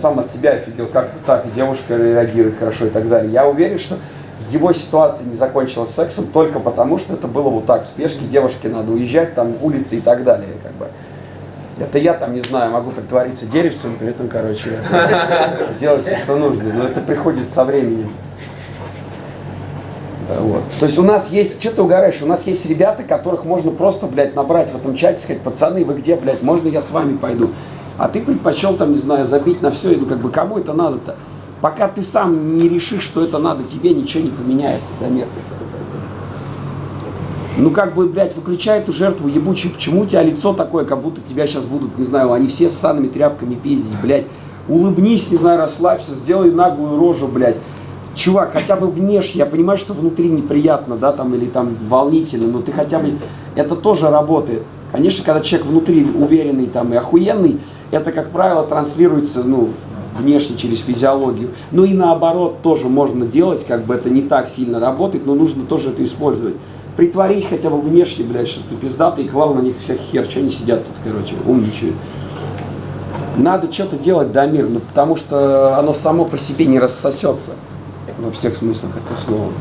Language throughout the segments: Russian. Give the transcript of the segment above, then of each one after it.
сам от себя офигел, как так, девушка реагирует хорошо и так далее. Я уверен, что его ситуация не закончилась сексом только потому, что это было вот так, в спешке девушке надо уезжать, там улицы и так далее, как бы. Это я там, не знаю, могу притвориться деревцем, при этом, короче, сделать все, что нужно, но это приходит со временем. Вот. То есть у нас есть, что ты угораешь, у нас есть ребята, которых можно просто, блядь, набрать в этом чате, сказать, пацаны, вы где, блядь, можно я с вами пойду? А ты предпочел, там, не знаю, забить на все, и ну, как бы, кому это надо-то? Пока ты сам не решишь, что это надо, тебе ничего не поменяется, да, мир. Ну, как бы, блядь, выключай эту жертву ебучую. Почему у тебя лицо такое, как будто тебя сейчас будут, не знаю, они все с санными тряпками пиздить, блядь. Улыбнись, не знаю, расслабься, сделай наглую рожу, блядь. Чувак, хотя бы внешне, я понимаю, что внутри неприятно, да, там, или там волнительно, но ты хотя бы, это тоже работает. Конечно, когда человек внутри уверенный там и охуенный, это, как правило, транслируется, ну, внешне через физиологию. Ну и наоборот тоже можно делать, как бы это не так сильно работает, но нужно тоже это использовать. Притворись хотя бы внешне, блядь, что ты пиздатый и клал на них всех хер, что они сидят тут, короче, умничают. Надо что-то делать, да, мир, ну, потому что оно само по себе не рассосется во всех смыслах этого слова.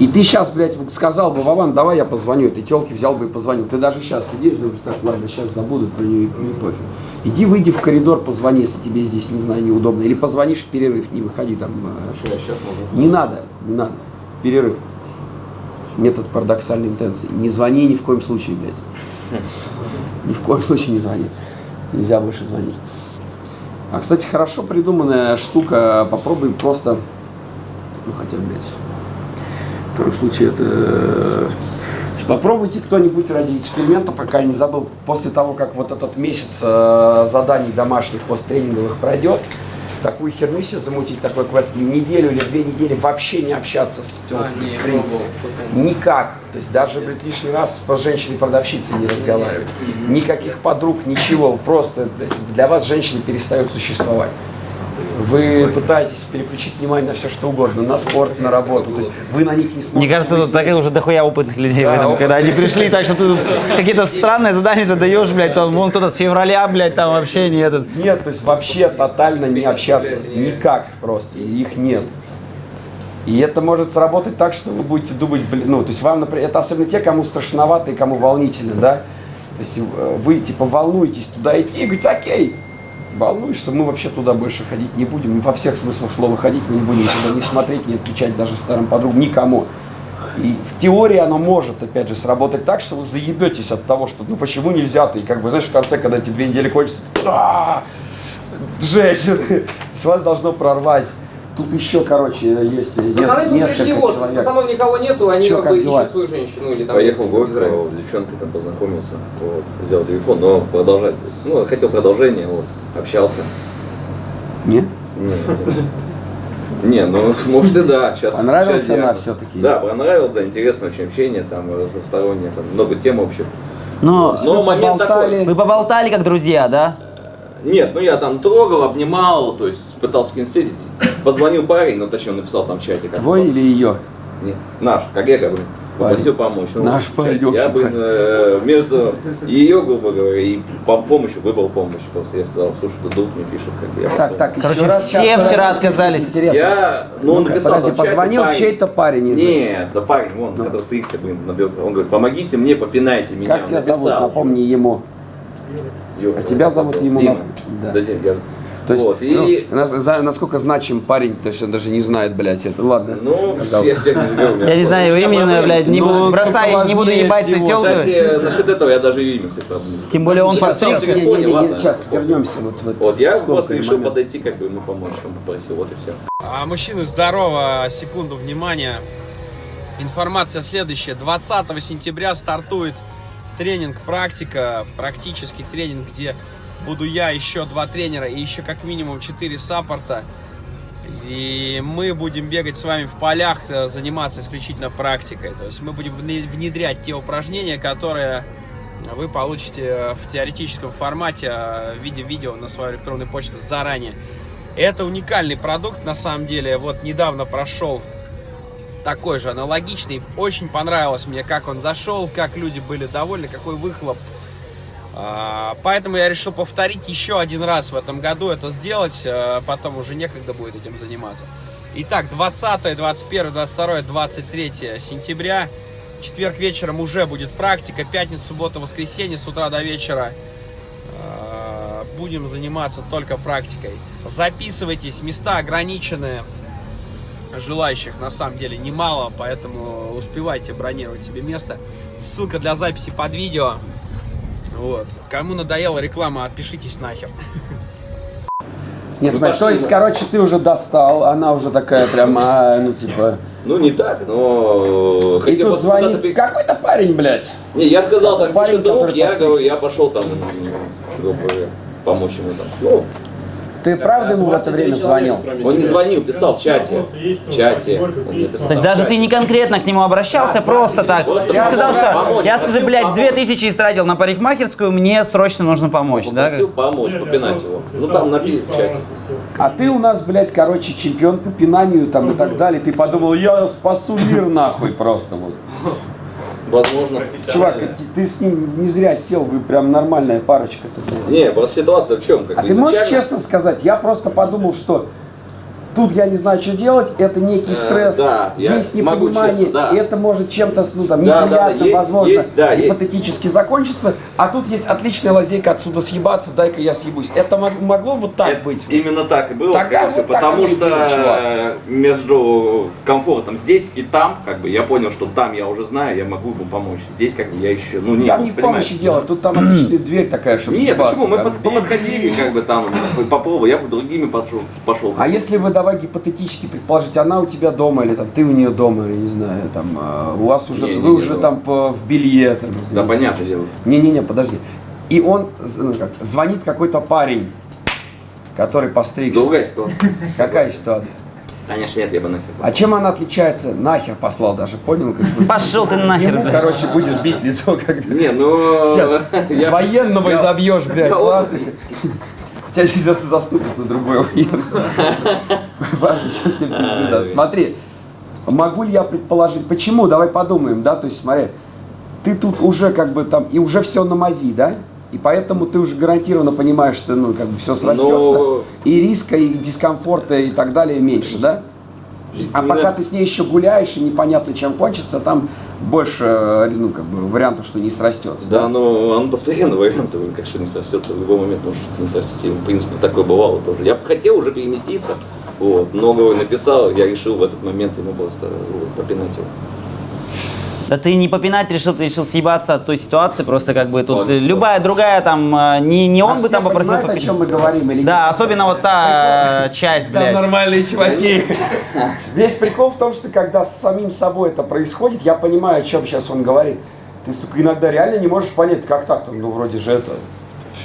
И ты сейчас, блядь, сказал бы, Вован, давай я позвоню этой телке, взял бы и позвонил. Ты даже сейчас сидишь, думаешь, так, ладно, сейчас забудут про нее и, и пофиг. Иди, выйди в коридор, позвони, если тебе здесь, не знаю, неудобно. Или позвонишь в перерыв, не выходи там. А что я сейчас могу? Не надо, не надо. Перерыв. Метод парадоксальной интенции. Не звони ни в коем случае, блядь. Ни в коем случае не звони. Нельзя больше звонить. А, кстати, хорошо придуманная штука. Попробуй просто, ну хотя, блядь, в первом случае это... Попробуйте кто-нибудь ради эксперимента, пока я не забыл, после того, как вот этот месяц э, заданий домашних посттренинговых пройдет, такую херню себе замутить, такой квест, неделю или две недели вообще не общаться с. А, не, в принципе. пробовал. Никак. То есть даже, блядь, лишний раз с женщиной-продавщицей не разговаривать. Никаких подруг, ничего. Просто блядь, для вас женщины перестают существовать. Вы пытаетесь переключить внимание на все что угодно, на спорт, на работу. То есть вы на них не смотрите. Мне кажется, тут так уже дохуя опытных людей Да, в этом, когда они пришли, так что ты какие-то странные задания ты даешь, блядь, там, вон кто-то с февраля, блядь, там вообще не этот. Нет, то есть вообще тотально не общаться. Никак просто. Их нет. И это может сработать так, что вы будете думать, блин, ну, то есть вам, например, это особенно те, кому страшновато и кому волнительно, да. То есть э, вы, типа, волнуетесь туда идти и говорите, окей, волнуешься, мы вообще туда больше ходить не будем. Во всех смыслах слова ходить мы не будем туда не смотреть, не отвечать даже старым подругам, никому. И в теории оно может, опять же, сработать так, что вы заебетесь от того, что ну почему нельзя-то, и как бы, знаешь, в конце, когда эти две недели кончатся, «А, женщины, с вас должно прорвать. Тут еще, короче, есть Пацаны нес- тут пришли, несколько вот, человек. пацанов никого нету, они Чё, как как бы дела? ищут свою женщину или там... Поехал в город, Израиль. с девчонкой там познакомился, вот, взял телефон, но продолжать, ну, хотел продолжение, вот, общался. Не? Не, не, ну, может и да, сейчас. Понравилась сейчас она всё-таки? Да, понравилось, да, интересное очень общение, там, разностороннее, там, много тем общих. Но Но момент такой, вы поболтали как друзья, да? нет, ну я там трогал, обнимал, то есть пытался с встретить. Позвонил парень, ну точнее он написал там в чате. Как Твой или ее? Нет, наш, коллега, блин. Попросил помочь. Ну, Наш парень, Я, блин, э, вместо ее, грубо говоря, и по помощи выбрал помощь. Просто я сказал, слушай, ты друг мне пишет, как бы я Так, так, еще Короче, раз, все вчера отказались. Интересно. Я, ну он написал, подожди, позвонил парень. чей-то парень из- Нет, да парень, вон, который стригся, блин. Он говорит, помогите мне, попинайте меня. Как Он тебя зовут? Напомни ему. Юра, А тебя зовут ему Дима. Да, да. Дима, я- То есть, вот, и... ну, нас- за- насколько значим парень, то есть он даже не знает, блядь, это. Ладно. Ну, Да. я всех не знаю. у меня Я не знаю его имени, но, блядь, не Ну, буду, сука, не буду ебать всего. телку. Кстати, насчет этого я даже имя, кстати, правда, не знаю. Тем более он подстригся. сейчас, вернемся вот в это. Вот, я просто решил подойти, как бы ему помочь, он попросил, вот и все. А, Мужчины, здорово, секунду внимания. Информация следующая. 20 сентября стартует тренинг «Практика», практический тренинг, где буду я, еще два тренера и еще как минимум 4 саппорта. И мы будем бегать с вами в полях, э, заниматься исключительно практикой. То есть мы будем вне- внедрять те упражнения, которые вы получите в теоретическом формате э, в виде видео на свою электронную почту заранее. Это уникальный продукт, на самом деле. Вот недавно прошел такой же аналогичный. Очень понравилось мне, как он зашел, как люди были довольны, какой выхлоп Поэтому я решил повторить еще один раз в этом году это сделать, э, потом уже некогда будет этим заниматься. Итак, 20, 21, 22, 23 сентября. Четверг вечером уже будет практика. Пятница, суббота, воскресенье с утра до вечера э, будем заниматься только практикой. Записывайтесь, места ограничены. Желающих на самом деле немало, поэтому успевайте бронировать себе место. Ссылка для записи под видео. Вот. Кому надоела реклама, отпишитесь нахер. Не, Ну, смотри, то пошли, есть, короче, ты уже достал, она уже такая прям, а, ну, типа... Ну, не так, но... И тут куда-то звонит пи- какой-то парень, блядь. Не, я сказал, там Парень, пишет друг, я говорю, я пошел там, чтобы помочь ему там. Ну, Ты правда ему в это время звонил? он не звонил, писал в чате. В чате. То есть даже ты не конкретно к нему обращался, просто так. Ты сказал, что я скажу, блядь, помочь. 2000 истратил на парикмахерскую, мне срочно нужно помочь, да? Помочь, попинать его. Ну, там написано в чате. А ты у нас, блядь, короче, чемпион по пинанию там и так далее. Ты подумал, я спасу мир нахуй просто вот. Возможно. Чувак, ты, ты с ним не зря сел, вы прям нормальная парочка-то. блядь. Не, просто ситуация в чем? Как А ты можешь честно сказать, я просто подумал, что тут я не знаю, что делать, это некий Э, стресс, да, я есть непонимание, честно, да. и это может чем-то ну, там, Да, да, да, есть- возможно, есть, да, есть. гипотетически закончиться, а тут есть отличная лазейка отсюда съебаться, дай-ка я съебусь. Это мог- могло вот так Это быть? Именно так и было, Тогда вот всего, так потому что было, э, между комфортом здесь и там, как бы, я понял, что там я уже знаю, я могу ему помочь. Здесь, как бы, я еще, ну, не Там не в помощи дело, тут там отличная дверь такая, чтобы Нет, почему? Мы под- подходили, как бы, там, попробовал, я бы другими пошел. пошел. А если вы давай гипотетически предположить, она у тебя дома или там ты у нее дома, я не знаю, там а, у вас уже Не, не, вы не, уже ну. там по- в белье, там, Да, понятное дело. Не-не-не, подожди. И он ну, как, звонит какой-то парень, который постригся. Другая ситуация. Какая ситуация? Конечно, нет, я бы нахер. А чем она отличается? Нахер послал даже, понял? Как бы? Пошел ты нахер, Ему, блядь. короче, будешь бить лицо, когда Не, ну... Сейчас я- военного я- изобьешь, блядь, я классно. Тебя сейчас другой. Важно, сейчас все пизды даст. Смотри, могу ли я предположить, почему? Давай подумаем, да, то есть смотри, ты тут уже как бы там, и уже все на мази, да? И поэтому ты уже гарантированно понимаешь, что ну, как бы все срастется, Но- и риска, и дискомфорта, и так далее меньше, да? А пока ты с ней еще гуляешь, и непонятно, чем кончится, там больше, э, ну, как бы, вариантов, что не срастется. Да, но он постоянно вариант, как что не срастется, в любой момент может что-то не срастется. И, в принципе, такое бывало тоже. Я бы хотел уже переместиться, вот, много написал, я решил в этот момент ему просто вот, попинать его. Да ты не попинать решил, ты решил съебаться от той ситуации, просто как бы тут Он- любая другая там, э, не, не он А бы там попросил понимают, о попинать. чем мы говорим или Да, нет? особенно вот та э, часть, Там блядь. нормальные чуваки. Весь прикол в том, что когда с самим собой это происходит, я понимаю, о чем сейчас он говорит. Ты, сука, иногда реально не можешь понять, как так, там, ну, вроде же это...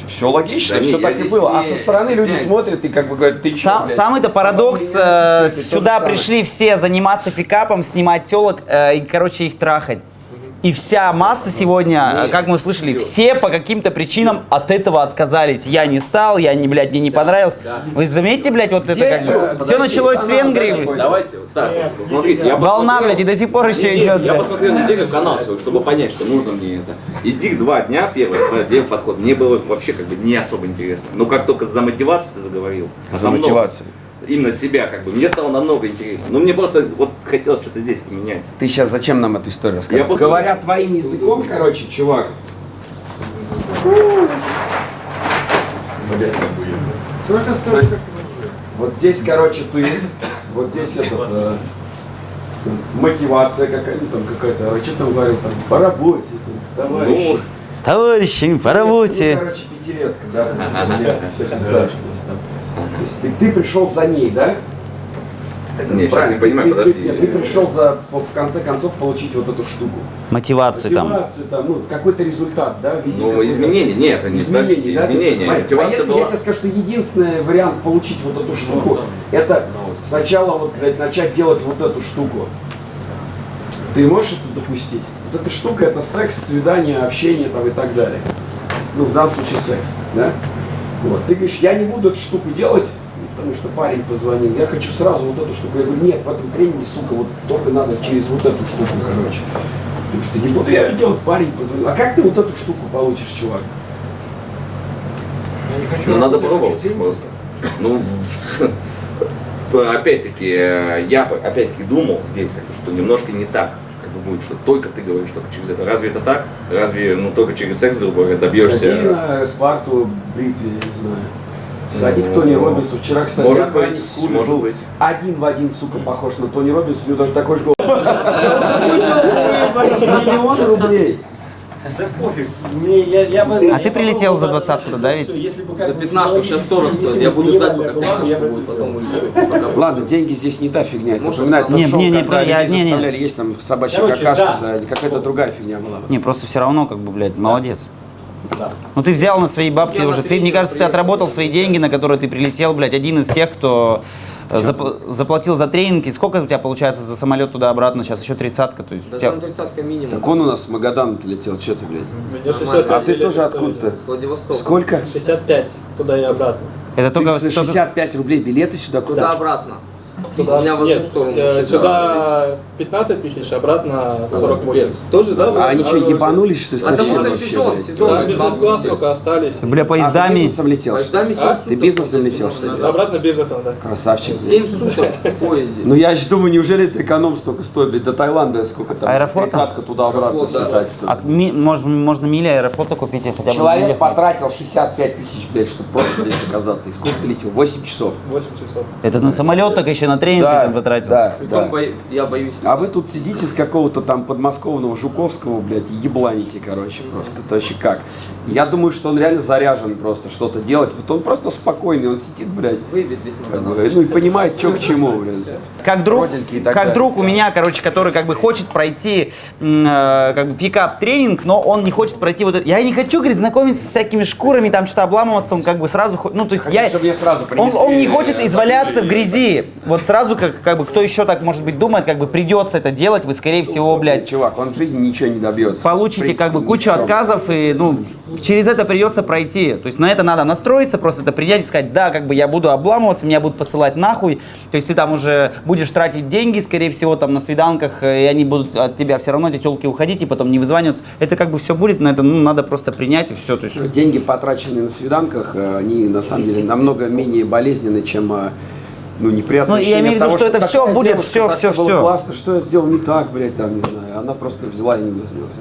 Все логично, Да не, все так и было. А не со стороны люди стесняюсь. смотрят и как бы говорят, ты че, Сам- Самый-то парадокс, э, сюда пришли все заниматься пикапом, снимать телок э, и, короче, их трахать. И вся масса сегодня, э, как мы услышали, все по каким-то причинам от этого отказались. Я не стал, я не, блядь, мне не понравилось. Вы заметите, блядь, вот это как бы... Все началось с Венгрии. Давайте вот так вот, смотрите, я Волна, блядь, и до сих пор еще идет, Я посмотрел неделю канал свой, чтобы понять, что нужно мне это. Из них два дня первый, первый подход, мне было вообще как бы не особо интересно. Но как только за мотивацию ты заговорил, За мотивацию. Именно себя как бы, мне стало намного интереснее. Но мне просто вот хотелось что-то здесь поменять. Ты сейчас зачем нам эту историю рассказал? Я просто- Говоря твоим языком, короче, чувак. Вот здесь, короче, ты, вот здесь этот, э, мотивация какая-то, там какая-то, а что там говорил, там, по работе, там, товарищи. Ну, С товарищами по Ну, работе. короче, пятилетка, да, там, лет, все есть там. Есть ты, ты пришел за ней, да? не, сейчас не понимаю, ты, подожди. Ты, нет, ты пришел за, в конце концов, получить вот эту штуку. Мотивацию там. Мотивацию, там, ну, какой-то результат, да? в виде Ну, изменения, нет, это не изменений, да? есть, изменения. смотри, Мотивация а если была- я тебе скажу, что единственный вариант получить вот эту штуку, это сначала вот, блядь, начать делать вот эту штуку. Ты можешь это допустить? Вот эта штука это секс, свидание, общение там и так далее. Ну, в данном случае секс, да? Вот. Ты говоришь, я не буду эту штуку делать, потому что парень позвонил, я хочу сразу вот эту штуку. Я говорю, нет, в этом тренинге, сука, вот только надо через вот эту штуку, короче. Говоришь, что не буду я делать, парень позвонил. А как ты вот эту штуку получишь, чувак? Ну, надо пробовать просто. Ну, опять-таки, э, я бы, опять-таки думал здесь, как бы, что немножко не так как бы будет, что только ты говоришь только через это. Разве это так? Разве, ну, только через секс, грубо говоря, добьешься? на Спарту бритве, я не знаю. Сади к Тони Робинсу. Вчера, кстати, Может быть, может был быть. один в один, сука, похож на Тони Робинса. У него даже такой же голос. Миллион рублей. Да пофиг, мне, я, я бы- А ты прилетел за двадцатку, да, ведь? Если бы как За 15 сейчас физиологически 40 стоит. Я буду ждать, пока 15 будет, потом уйду. Ладно, деньги здесь не та фигня. Это напоминает то Не, шоу, не, не, когда я- людей заставляли есть там собачьи Короче, какашки да. за какая-то другая фигня была. бы. Не, просто все равно, как бы, блядь, молодец. Да. Ну ты взял на свои бабки Я уже. Ты, мне кажется, ты отработал свои деньги, на которые ты прилетел, блядь, один из тех, кто э, зап- заплатил за тренинг. И сколько у тебя получается за самолет туда-обратно? Сейчас еще тридцатка. То есть Да тебя- там 30 минимум. Так он у нас с Магадана летел, что ты, блядь? Мне 65 А ты тоже откуда-то? С Владивостока. Сколько? 65 туда и обратно. Это Ты только, за только- 65 рублей билеты сюда Туда куда? Туда, меня в нет, сторону. э, сюда 15 тысяч, обратно 48. Тоже, да? А они что, ебанулись, что ли, А совсем вообще, сезон, сезон. Да, бизнес-класс только остались. Бля, А, ты поездами. бизнесом летел, что? Поездами А? Ты бизнесом летел, что ли? Обратно бизнесом, да. Красавчик, блядь. 7 суток в поезде. Ну я же думаю, неужели это эконом столько стоит, блядь, до Таиланда сколько там? Аэрофлота? Тридцатка туда-обратно слетать стоит. А ми- можно, можно мили аэрофлота купить хотя бы. Человек потратил 65 тысяч, блядь, чтобы просто здесь оказаться. И сколько ты летел? 8 часов. 8 часов. Это на самолет так еще на тренинг ты потратил. да, Притом да. бо- я боюсь. А вы тут сидите с какого-то там подмосковного Жуковского, блядь, ебланите, короче, просто. Это вообще как? Я думаю, что он реально заряжен просто что-то делать. Вот он просто спокойный, он сидит, блядь, Выйдет весь как бы, ну и понимает, что к чему, блядь. Как друг, как далее. друг у меня, короче, который как бы хочет пройти э, как бы пикап тренинг, но он не хочет пройти вот это. Я не хочу, говорит, знакомиться с всякими шкурами, там что-то обламываться, он как бы сразу, ну то есть я, чтобы мне сразу он, принесли, он не хочет э, изваляться в грязи. Вот сразу как, как бы кто еще так может быть думает, как бы придется это делать, вы скорее всего, блядь, Чувак, он в жизни ничего не добьется. Получите принципе, как бы кучу отказов и ну через это придется пройти. То есть на это надо настроиться, просто это принять и сказать, да, как бы я буду обламываться, меня будут посылать нахуй. То есть ты там уже будешь тратить деньги, скорее всего, там на свиданках, э, и они будут от тебя все равно эти телки уходить и потом не вызваниваться. Это как бы все будет, на это ну, надо просто принять и все. То есть Деньги, потраченные на свиданках, э, они на самом деле намного менее болезненны, чем э, ну, неприятное Ну, я имею в виду, того, что это такая всё будет, девушка, всё, было всё. классно, что я сделал не так, блядь, там, не знаю. Она просто взяла и не вызвалась.